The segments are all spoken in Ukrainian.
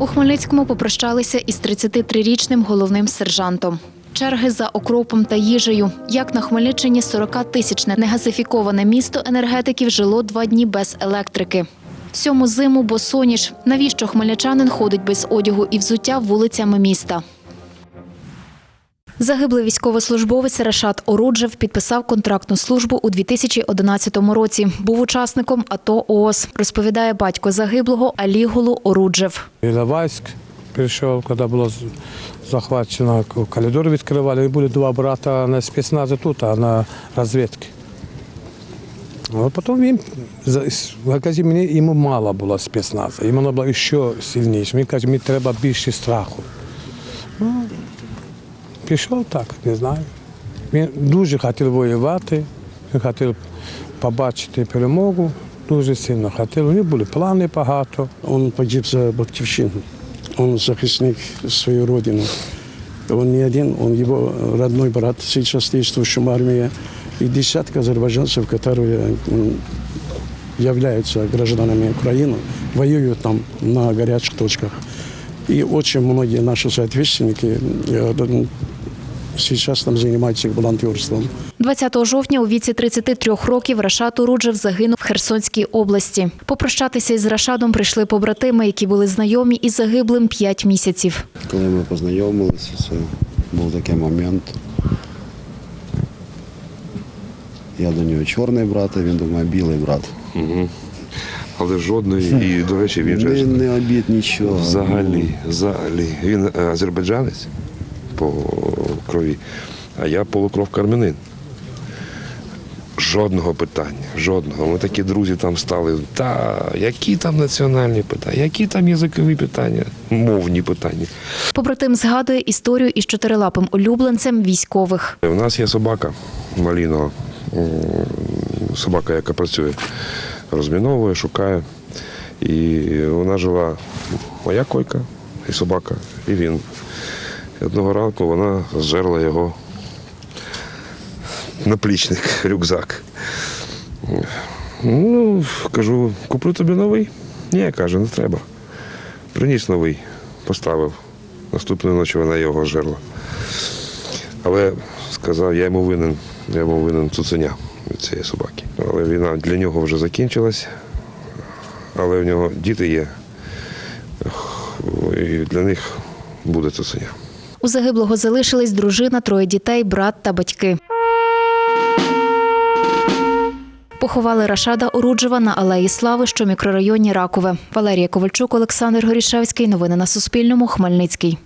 У Хмельницькому попрощалися із 33-річним головним сержантом. Черги за окропом та їжею. Як на Хмельниччині 40-тисячне негазифіковане місто енергетиків жило два дні без електрики. Сьому зиму босоніж. Навіщо хмельничанин ходить без одягу і взуття вулицями міста? Загиблий військовослужбовець Рашат Оруджев підписав контрактну службу у 2011 році. Був учасником АТО ООС, розповідає батько загиблого Алігулу Оруджев. Іловайськ прийшов, коли було захвачено, коридор відкривали, і були два брата на спецназі тут, а на розвідці. А потім він за- каже, мені йому мало було спецназу, йому було ще сильніше. Він каже, мені треба більше страху. Пішов так, не знаю. Він дуже хотів воювати, він хотів побачити перемогу, дуже сильно хотів. У нього були плани багато. Он погиб за Батьківщину. Он захисник свою родину. Он не один, он его родной брат, сейчас действующий в армии. И десятка азербайджанцев, которые являются гражданами Украины, воюют там на горячих точках. И очень многие наши соотечественники сейчас там занимаются волонтерством. 20 жовтня у віці 33 років Рашат Оруджев загинув в Херсонській області. Попрощатися із Рашадом прийшли побратими, які були знайомі із загиблим 5 місяців. Коли ми познайомилися, це був такий момент. Я до нього чорний брат, а він до мене білий брат. Але жодної, і, до речі, він же Не, не обід нічого. взагалі, взагалі. Він е, азербайджанець по крові, а я полукровка армянин. Жодного питання, жодного. Ми такі друзі там стали. Та які там національні питання, які там язикові питання, мовні питання. Побратим згадує історію із чотирилапим улюбленцем військових. У нас є собака Малінова, собака, яка працює, розміновує, шукає. І вона жила моя койка, і собака, і він. Одного ранку вона зжерла його наплічник, рюкзак. Ну, кажу, куплю тобі новий. Ні, каже, не треба. Приніс новий, поставив. Наступної ночі вона його жерла. Але сказав, я йому винен, я йому винен цуценя від цієї собаки. Але війна для нього вже закінчилась, але в нього діти є. І для них буде цуценя. У загиблого залишились дружина, троє дітей, брат та батьки. Поховали Рашада Оруджева на Алеї Слави, що мікрорайоні Ракове. Валерія Ковальчук, Олександр Горішевський. Новини на Суспільному. Хмельницький.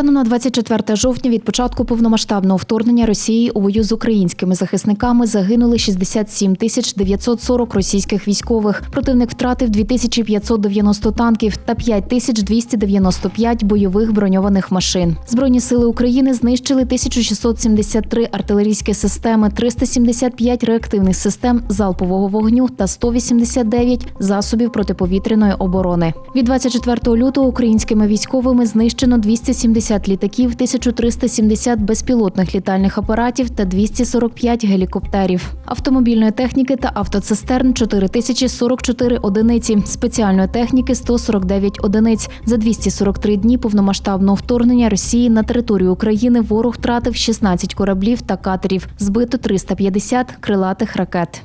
Станом на 24 жовтня від початку повномасштабного вторгнення Росії у бою з українськими захисниками загинули 67 тисяч 940 російських військових. Противник втратив 2590 танків та 5295 бойових броньованих машин. Збройні сили України знищили 1673 артилерійські системи, 375 реактивних систем залпового вогню та 189 засобів протиповітряної оборони. Від 24 лютого українськими військовими знищено 270 літаків, 1370 безпілотних літальних апаратів та 245 гелікоптерів. Автомобільної техніки та автоцистерн 4044 одиниці, спеціальної техніки 149 одиниць. За 243 дні повномасштабного вторгнення Росії на територію України ворог втратив 16 кораблів та катерів, збито 350 крилатих ракет.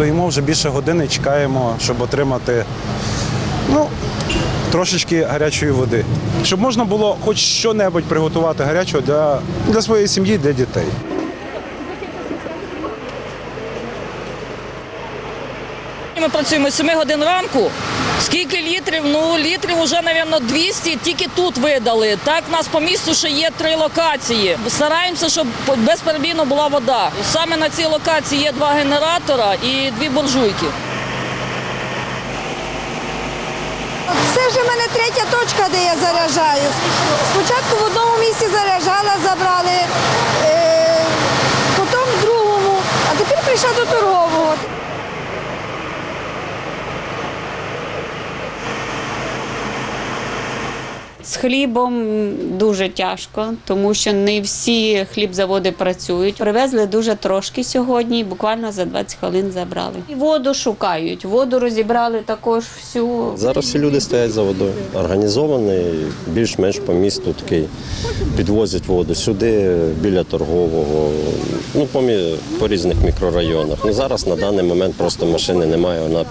Стоїмо вже більше години, чекаємо, щоб отримати ну, трошечки гарячої води. Щоб можна було хоч що-небудь приготувати гарячого для, для своєї сім'ї, для дітей. Ми працюємо з 7 годин ранку. Скільки літрів? Ну, літрів вже, мабуть, 200 тільки тут видали. Так, у нас по місту ще є три локації. Стараємося, щоб безперебійно була вода. Саме на цій локації є два генератора і дві буржуйки. Це вже в мене третя точка, де я заряджаю. Спочатку в одному місці заряджала, забрали, е, потім в другому, а тепер прийшла до торгового. З хлібом дуже тяжко, тому що не всі хлібзаводи працюють. Привезли дуже трошки сьогодні, буквально за 20 хвилин забрали. І воду шукають. Воду розібрали також всю. Зараз всі люди стоять за водою. Організований, більш-менш по місту такий. Підвозять воду сюди, біля торгового, ну, по, різних мікрорайонах. Ну, зараз на даний момент просто машини немає, вона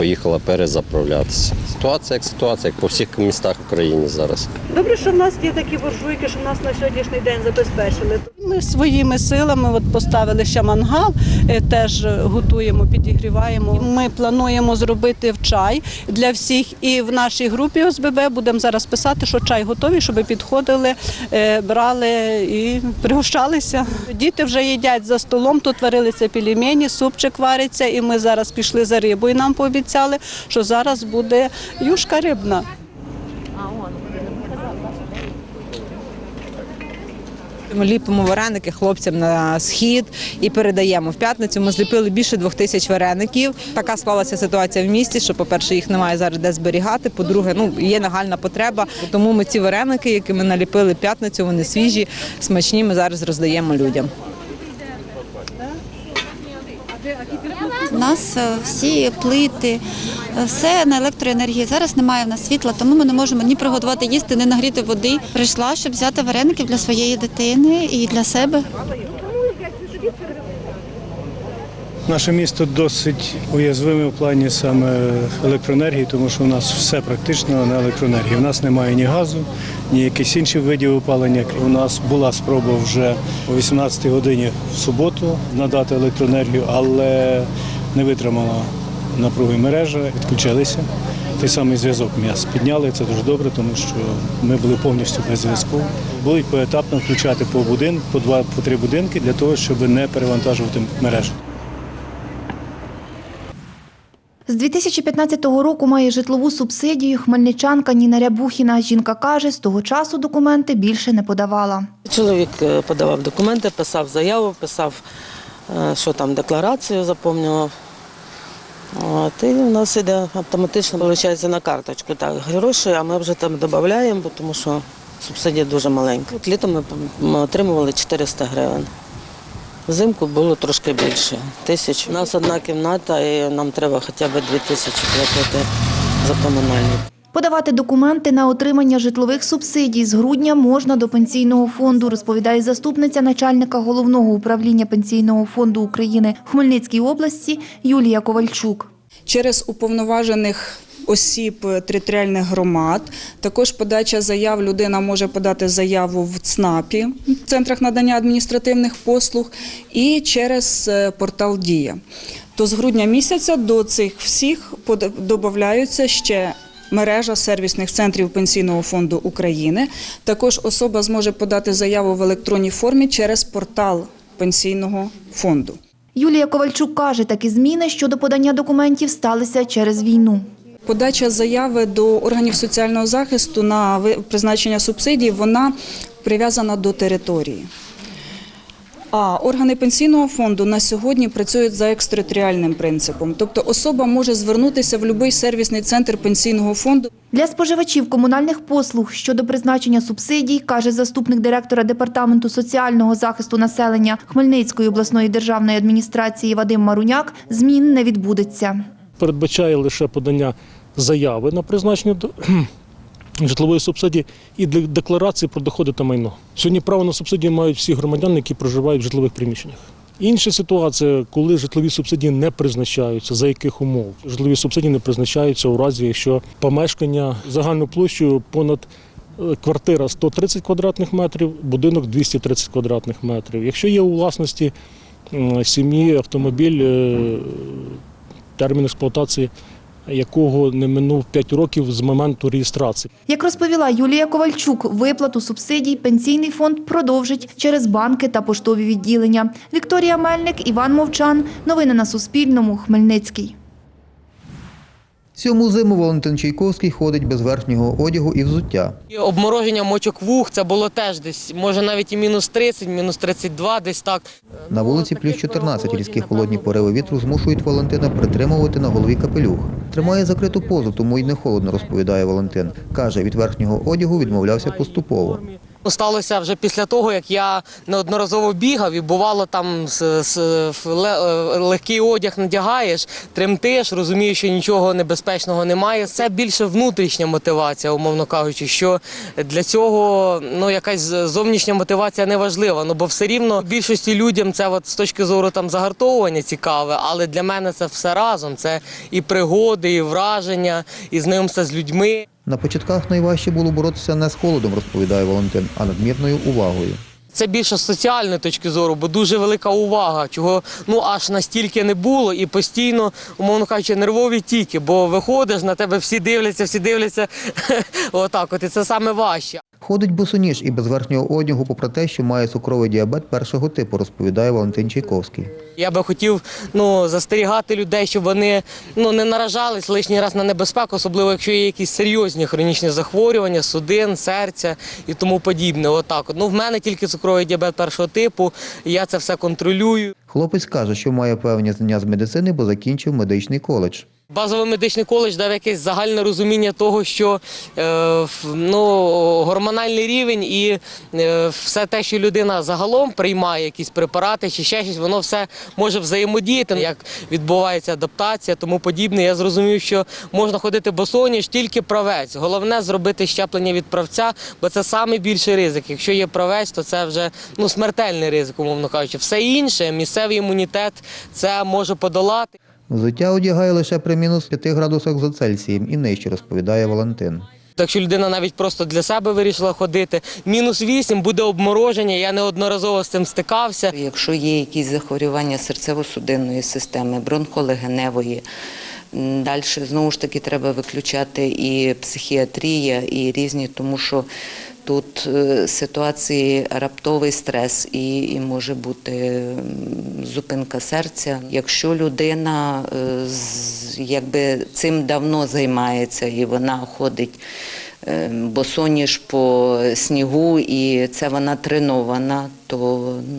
поїхала перезаправлятися. Ситуація як ситуація, як по всіх містах України зараз. Добре, що в нас є такі буржуйки, що в нас на сьогоднішній день забезпечили. Ми своїми силами от поставили ще мангал, е, теж готуємо, підігріваємо. Ми плануємо зробити в чай для всіх. І в нашій групі ОСББ будемо зараз писати, що чай готовий, щоб підходили, е, брали і пригощалися. Діти вже їдять за столом. Тут варилися пельмені, супчик вариться, і ми зараз пішли за рибою. Нам пообіцяли, що зараз буде юшка рибна. Ми ліпимо вареники хлопцям на схід і передаємо. В п'ятницю ми зліпили більше двох тисяч вареників. Така склалася ситуація в місті, що, по-перше, їх немає зараз де зберігати. По-друге, ну є нагальна потреба. Тому ми ці вареники, які ми наліпили в п'ятницю, вони свіжі, смачні. Ми зараз роздаємо людям. У нас е, всі плити, е, все на електроенергії. Зараз немає в нас світла, тому ми не можемо ні приготувати їсти, ні нагріти води. Прийшла, щоб взяти вареників для своєї дитини і для себе. Наше місто досить уязвиме в плані саме електроенергії, тому що у нас все практично на електроенергії. У нас немає ні газу, ні якихось інших видів опалення. У нас була спроба вже о 18 годині в суботу надати електроенергію, але не витримала напруги мережа, відключилися. Той самий зв'язок м'яс підняли, це дуже добре, тому що ми були повністю без зв'язку. Будуть поетапно включати по будин, по два, по три будинки для того, щоб не перевантажувати мережу. З 2015 року має житлову субсидію хмельничанка Ніна Рябухіна. Жінка каже, з того часу документи більше не подавала. Чоловік е, подавав документи, писав заяву, писав, е, що там декларацію заповнював. От, і у нас іде автоматично виходить на карточку. Так, гроші, а ми вже там додаємо, тому що субсидія дуже маленька. Літом ми отримували 400 гривень. Взимку було трошки більше тисяч. У нас одна кімната, і нам треба хоча б 2 тисячі платити за комунальні. Подавати документи на отримання житлових субсидій з грудня можна до пенсійного фонду, розповідає заступниця начальника головного управління пенсійного фонду України в Хмельницькій області Юлія Ковальчук. через уповноважених осіб територіальних громад. Також подача заяв людина може подати заяву в ЦНАПі, в центрах надання адміністративних послуг, і через е, портал Дія. То з грудня місяця до цих всіх додаються ще. Мережа сервісних центрів Пенсійного фонду України. Також особа зможе подати заяву в електронній формі через портал Пенсійного фонду. Юлія Ковальчук каже, такі зміни щодо подання документів сталися через війну. Подача заяви до органів соціального захисту на призначення субсидій вона прив'язана до території. А органи пенсійного фонду на сьогодні працюють за екстериторіальним принципом. Тобто особа може звернутися в будь-який сервісний центр пенсійного фонду. Для споживачів комунальних послуг щодо призначення субсидій, каже заступник директора Департаменту соціального захисту населення Хмельницької обласної державної адміністрації Вадим Маруняк, змін не відбудеться. передбачає лише подання заяви на призначення житлової субсидії і для декларації про доходи та майно. Сьогодні право на субсидії мають всі громадяни, які проживають в житлових приміщеннях. Інша ситуація, коли житлові субсидії не призначаються, за яких умов житлові субсидії не призначаються у разі, якщо помешкання загальною площею понад е, квартира 130 квадратних метрів, будинок 230 квадратних метрів. Якщо є у власності сім'ї автомобіль, е, термін експлуатації якого не минув 5 років з моменту реєстрації. Як розповіла Юлія Ковальчук, виплату субсидій пенсійний фонд продовжить через банки та поштові відділення. Вікторія Мельник, Іван Мовчан. Новини на Суспільному. Хмельницький. Сьому зиму Валентин Чайковський ходить без верхнього одягу і взуття. І Обмороження мочок вух це було теж десь, може навіть і мінус 30, мінус 32, десь так. На вулиці плюс 14 різкі холодні пориви вітру змушують Валентина притримувати на голові капелюх. Тримає закриту позу, тому й не холодно, розповідає Валентин. Каже, від верхнього одягу відмовлявся поступово. Сталося вже після того, як я неодноразово бігав і бувало там з, з, е, легкий одяг надягаєш, тремтиш, розумієш, що нічого небезпечного немає. Це більше внутрішня мотивація, умовно кажучи, що для цього ну якась зовнішня мотивація не важлива. Ну бо все рівно більшості людям це от з точки зору там загартовування цікаве, але для мене це все разом. Це і пригоди, і враження, і знайомство з людьми. На початках найважче було боротися не з холодом, розповідає Валентин, а надмірною увагою. Це більше з соціальної точки зору, бо дуже велика увага, чого ну аж настільки не було, і постійно, умовно кажучи, нервові тіки, бо виходиш, на тебе всі дивляться, всі дивляться. Отак, от і це саме важче. Ходить босоніж і без верхнього одягу, попри те, що має цукровий діабет першого типу, розповідає Валентин Чайковський. Я би хотів ну, застерігати людей, щоб вони ну, не наражались лишній раз на небезпеку, особливо якщо є якісь серйозні хронічні захворювання, судин, серця і тому подібне. Отак. Ну, в мене тільки цукровий діабет першого типу, і я це все контролюю. Хлопець каже, що має певні знання з медицини, бо закінчив медичний коледж. Базовий медичний коледж дав якесь загальне розуміння того, що е, ну, гормональний рівень і е, все те, що людина загалом приймає якісь препарати чи ще щось, воно все може взаємодіяти, як відбувається адаптація, тому подібне. Я зрозумів, що можна ходити босоніж тільки правець. Головне зробити щеплення від правця, бо це найбільший ризик. Якщо є правець, то це вже ну, смертельний ризик, умовно кажучи. Все інше, місцевий імунітет це може подолати. Взуття одягає лише при мінус 5 градусах за Цельсієм і нижче, розповідає Валентин. Якщо людина навіть просто для себе вирішила ходити, мінус 8 буде обмороження. Я неодноразово з цим стикався. Якщо є якісь захворювання серцево-судинної системи, бронхолегеневої, далі знову ж таки треба виключати і психіатрія, і різні, тому що тут е, ситуації раптовий стрес і, і може бути зупинка серця. Якщо людина е, якби цим давно займається і вона ходить е, босоніж по снігу, і це вона тренована, то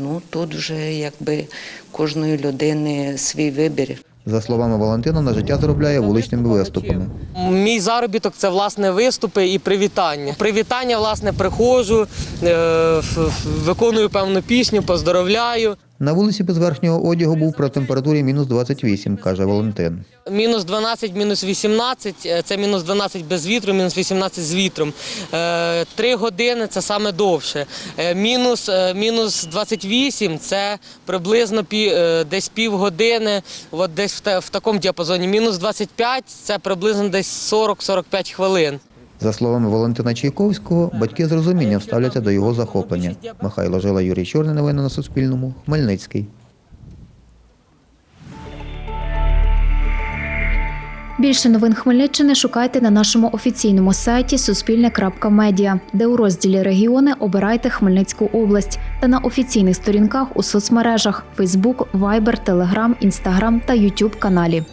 ну тут вже якби кожної людини свій вибір. За словами Валентина, на життя заробляє вуличними виступами. Мій заробіток це власне виступи і привітання. Привітання, власне, приходжу, е, виконую певну пісню, поздоровляю. На вулиці без верхнього одягу був при температурі мінус 28, каже Валентин. Мінус 12, мінус 18 – це мінус 12 без вітру, мінус 18 з вітром. Е, Три години це саме довше. Е, Мінус, е, мінус 28 – це приблизно е, десь півгодини, от десь в такому діапазоні. Мінус 25 – це приблизно десь 40-45 хвилин. За словами Валентина Чайковського, батьки з розумінням ставляться до його захоплення. Михайло Жила, Юрій Чорний. Новини на Суспільному. Хмельницький. Більше новин Хмельниччини шукайте на нашому офіційному сайті Суспільне.Медіа, де у розділі Регіони обирайте Хмельницьку область та на офіційних сторінках у соцмережах Facebook, Viber, Telegram, Instagram та YouTube каналі.